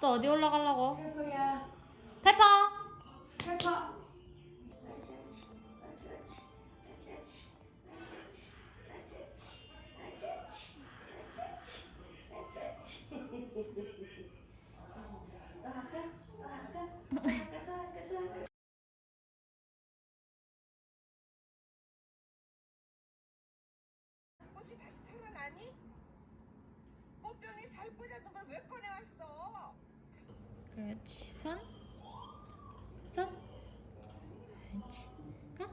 또 어디 올라가려고? 페퍼야. 페퍼! 페퍼. 꽃이 다시 살아나니? 꽃병에 잘 꽂아둔 걸왜 꺼내왔어? 그렇지. 손. 손. 그렇지. 가.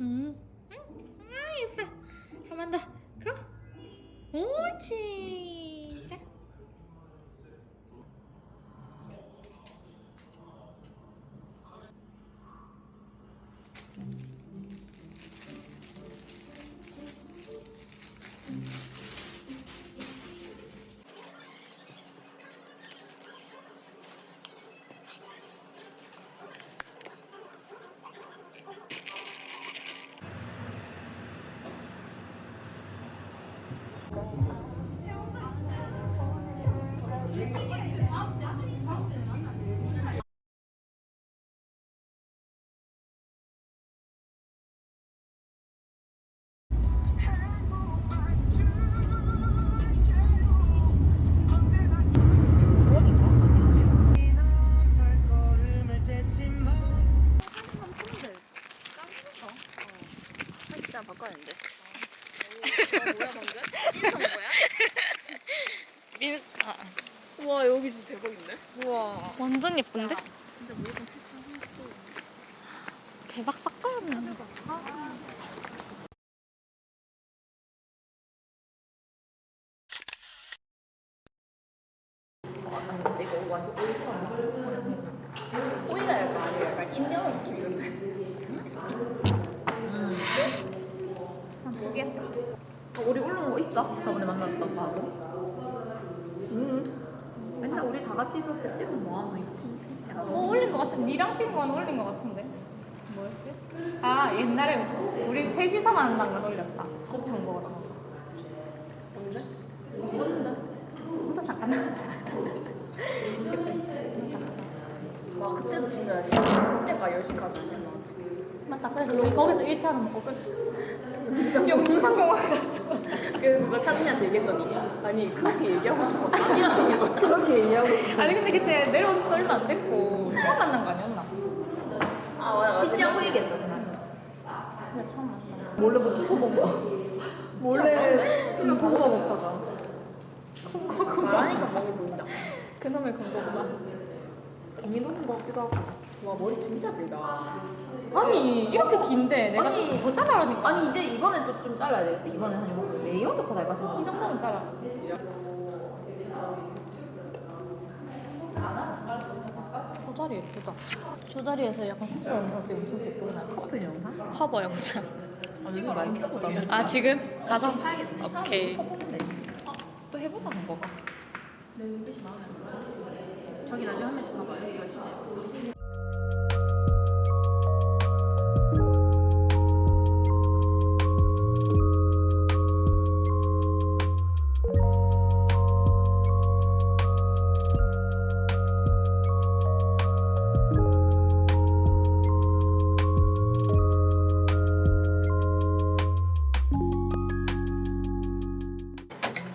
응. 응. 아, 예뻐. 한번 더. 가. 옳지. 바꿔야는데. 민, 아, 와 여기 진짜 대박인데? 우와. 완전 예쁜데? 진짜 무조건 대박 사건. 아니 근데 이거 완전 오이처럼. 오이가 약간 아니고 약간 인내어 느낌 이런데. 난 모르겠다. 어, 우리 올라온 거 있어? 저번에 만났던 거 하고? 응. 맨날 우리 다 같이 있었을 때 찍은 뭐 하노 이거? 어, 올린 것 같은, 니랑 찍은 건 올린 것 같은데. 뭐였지? 아, 옛날에 우리 셋이서 만난 걸 올렸다. 곱창 먹으러. 언제? 없는데? 혼자 잠깐 나왔다. 그때. 잠깐. 와 그때도 진짜 그때가 10시까지 아니야? 맞다. 그래서 우리 거기서 1차는 먹고 끝. 영산공원 가서. 그래서 누가 찬이한테 얘기했더니 아니 그렇게 얘기하고 싶었다 이러는 거야 그렇게 얘기하고 아니 근데 그때 내려온 지도 얼마 안 됐고 처음 만난 거 아니었나? 아 맞아 시장 보이겠다 근데 처음 만난 거. 몰래 뭐 주워 먹어. 몰래 좀 고구마 먹다가. 말하니까 먹어 보인다 그놈의 공고구마. 정이 녹은 거 같기도 하고 와 머리 진짜 길다 아니 이렇게 긴데 내가 아니. 좀더 잘라라니까. 아니 이제 이번엔 또 좀 잘라야 되겠다 이번엔 한 레이어드 컷 할까 생각 이 정도면 잘라. 저 자리 예쁘다. 저 자리에서 약간 커버 영상 찍으면 무슨 날 거. 커플 영상? 커버 영상. 아니 이거 많이 찍고 나면 아 지금 가서 팔겠네 오케이. 터보는데 또 해보자 그거가. 내 눈빛이 마음에 안 들어 저기 나중에 한 번씩 가봐요. 여기가 진짜 예쁘다.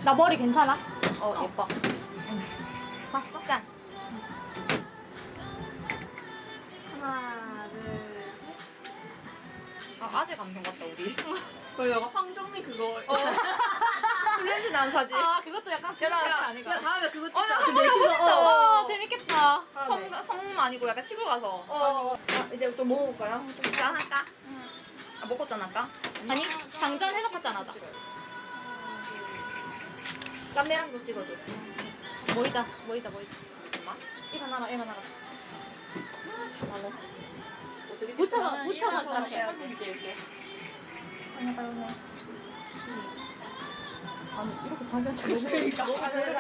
나 머리 괜찮아? 어 예뻐 봤어? 짠. 하나 둘셋 아 아직 감성 같다 우리 그 약간 황정미 그거. 프렌즈 난 사진 아 그것도 약간 그런 거 아니가? 다음에 그거 어, 나그 한번 넷이서 어, 재밌겠다. 성, 성 아니고 약간 시골 가서 어, 어. 자, 이제 좀 먹어볼까요? 짠 할까? 아 먹고 짠 할까? 아니 장전 해놓고 짠하자. 쌈매랑도 찍어줘. 모이자, 모이자, 모이자. 잠깐만 일어나라, 일어나라. 참아너 어떻게 붙여서? 붙여서. 해야지. 사진 찍을게. 아니, 빨리 오네. 아니 이렇게 자기가.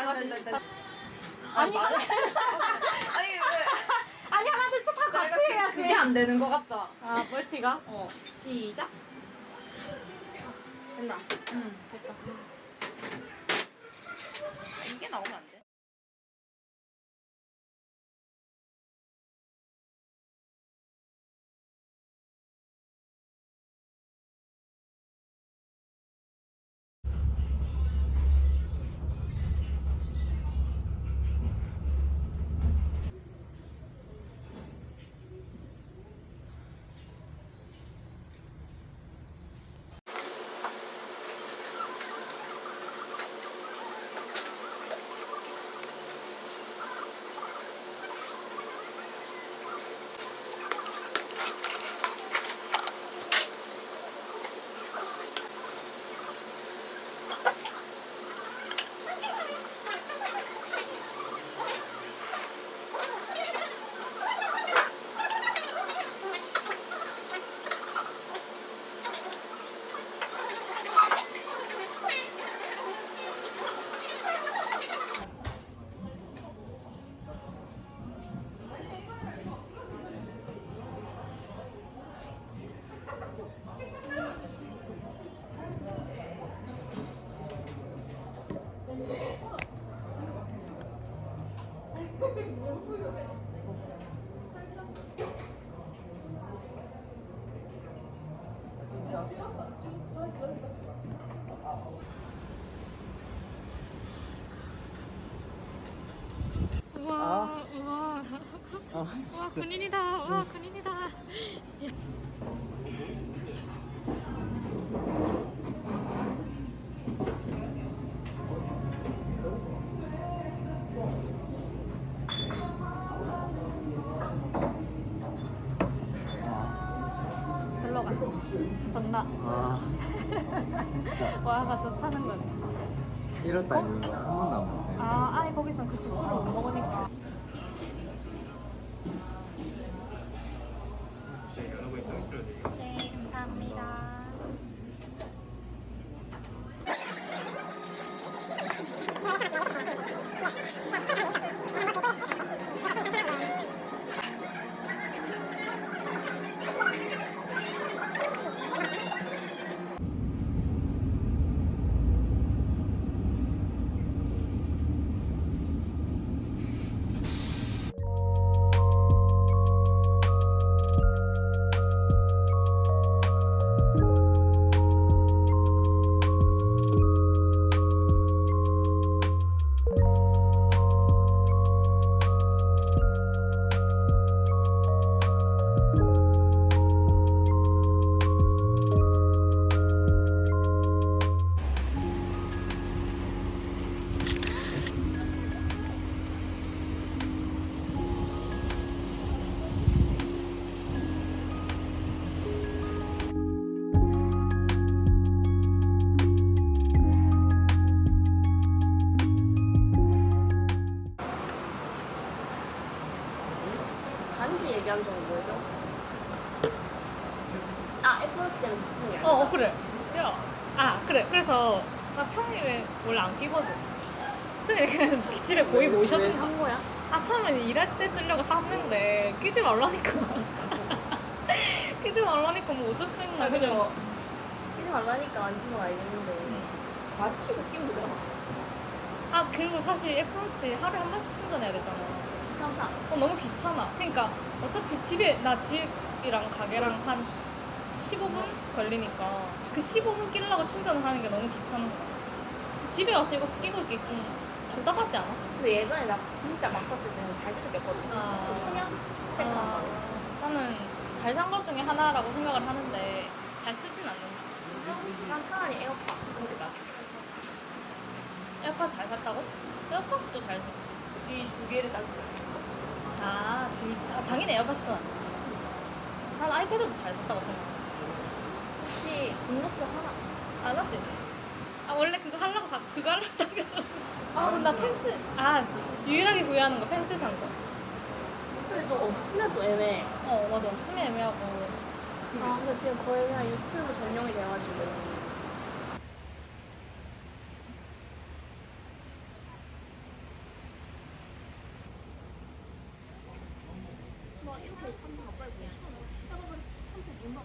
아, 네, 네. 아니 하나 아니 왜 아니 하나 둘 셋 다 같이 해야지. 그게 안 되는 거 같다 아 멀티가? 어 시작 됐나? 응 됐다 이게 와 군인이다. 와 군인이다. 별로 가. 좋나? 아 와가 좋다는 거네. 이렇다 이거 한 번도 안 먹네 아, 아니 거기선 그치 술을 못 먹으니까. 안 끼거든. 그냥 집에 거의 왜 모셔둔. 산 거야? 아 처음에는 일할 때 쓰려고 샀는데 끼지 말라니까. 끼지 말라니까 뭐 어쩔 수 있나 아 그냥. 그냥 끼지 말라니까 안 끼는 건 알겠는데 응. 맞추고 끼면 되잖아 아 그리고 사실 애플워치 하루에 한 번씩 충전해야 되잖아. 귀찮다 어, 너무 귀찮아. 그러니까 어차피 집에 나 집이랑 가게랑 한 15분 걸리니까 그 15분 끼려고 충전을 하는 게 너무 귀찮은 거야. 집에 와서 이거 끼고 있기 좀 답답하지 않아? 근데 예전에 나 진짜 막 샀을 때는 잘 꼈거든 아. 그 수면 체크한 아, 거 나는 잘산것 중에 하나라고 생각을 하는데 잘 쓰진 않는다. 난 차라리 에어팟 그게 낫지 에어팟 잘 샀다고? 에어팟도 잘 샀지. 이 두 개를 따지자 아, 둘, 다, 당연히 에어팟이 더 낫지. 난 아이패드도 잘 샀다고 생각해. 혹시 굿노트 하나 안 하지? 아, 원래 그거 하려고 사, 그거 하려고 산 거. 아, 근데 나 펜슬, 아, 유일하게 후회하는 거 펜슬 산 거. 근데 또 없으면 또 애매해 어, 맞아. 없으면 애매하고. 아 근데 지금 거의 그냥 유튜브 전용이 돼가지고 참새 가까이 보면 처음 참새 본다